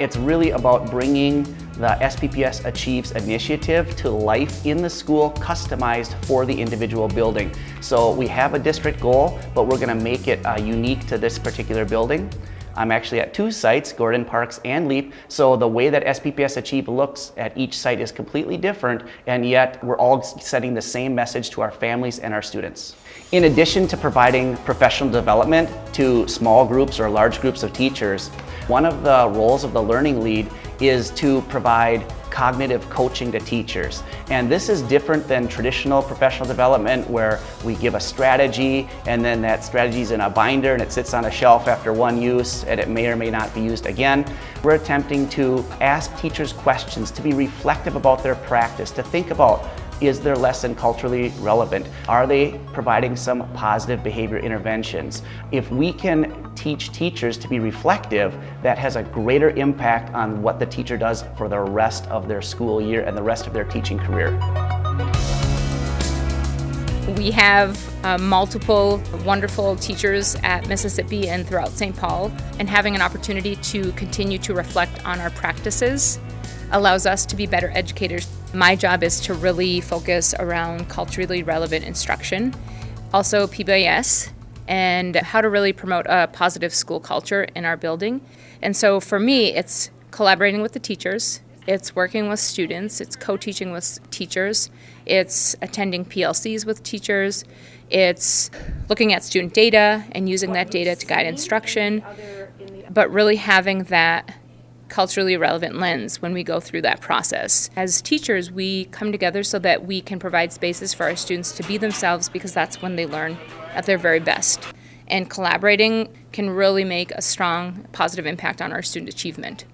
It's really about bringing the SPPS Achieves initiative to life in the school, customized for the individual building. So we have a district goal, but we're going to make it uh, unique to this particular building. I'm actually at two sites, Gordon Parks and LEAP, so the way that SPPS Achieve looks at each site is completely different, and yet we're all sending the same message to our families and our students. In addition to providing professional development to small groups or large groups of teachers, one of the roles of the learning lead is to provide cognitive coaching to teachers. And this is different than traditional professional development where we give a strategy and then that strategy is in a binder and it sits on a shelf after one use and it may or may not be used again. We're attempting to ask teachers questions, to be reflective about their practice, to think about is their lesson culturally relevant? Are they providing some positive behavior interventions? If we can teach teachers to be reflective, that has a greater impact on what the teacher does for the rest of their school year and the rest of their teaching career. We have uh, multiple wonderful teachers at Mississippi and throughout St. Paul, and having an opportunity to continue to reflect on our practices allows us to be better educators. My job is to really focus around culturally relevant instruction, also PBIS, and how to really promote a positive school culture in our building. And so for me, it's collaborating with the teachers, it's working with students, it's co-teaching with teachers, it's attending PLCs with teachers, it's looking at student data and using that data to guide instruction, but really having that culturally relevant lens when we go through that process. As teachers, we come together so that we can provide spaces for our students to be themselves because that's when they learn at their very best. And collaborating can really make a strong positive impact on our student achievement.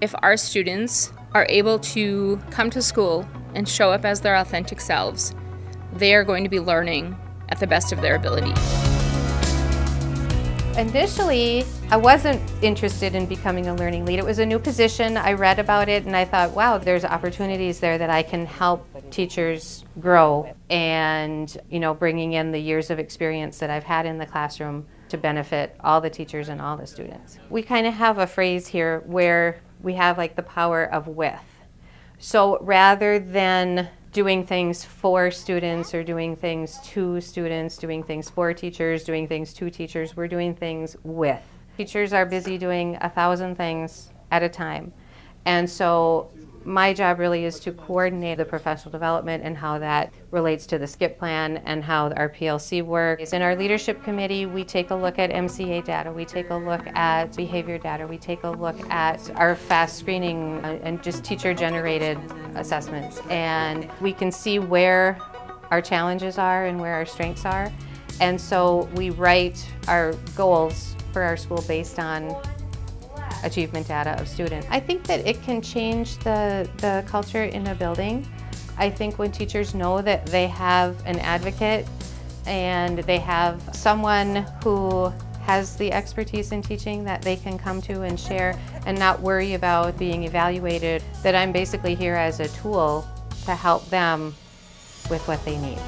If our students are able to come to school and show up as their authentic selves, they are going to be learning at the best of their ability. Initially, I wasn't interested in becoming a learning lead. It was a new position. I read about it and I thought, wow, there's opportunities there that I can help teachers grow and, you know, bringing in the years of experience that I've had in the classroom to benefit all the teachers and all the students. We kind of have a phrase here where we have like the power of with. So rather than doing things for students or doing things to students, doing things for teachers, doing things to teachers. We're doing things with. Teachers are busy doing a thousand things at a time. And so my job really is to coordinate the professional development and how that relates to the SCIP plan and how our PLC works. In our leadership committee, we take a look at MCA data, we take a look at behavior data, we take a look at our fast screening and just teacher generated assessments. And we can see where our challenges are and where our strengths are. And so we write our goals for our school based on achievement data of students. I think that it can change the, the culture in a building. I think when teachers know that they have an advocate and they have someone who has the expertise in teaching that they can come to and share and not worry about being evaluated, that I'm basically here as a tool to help them with what they need.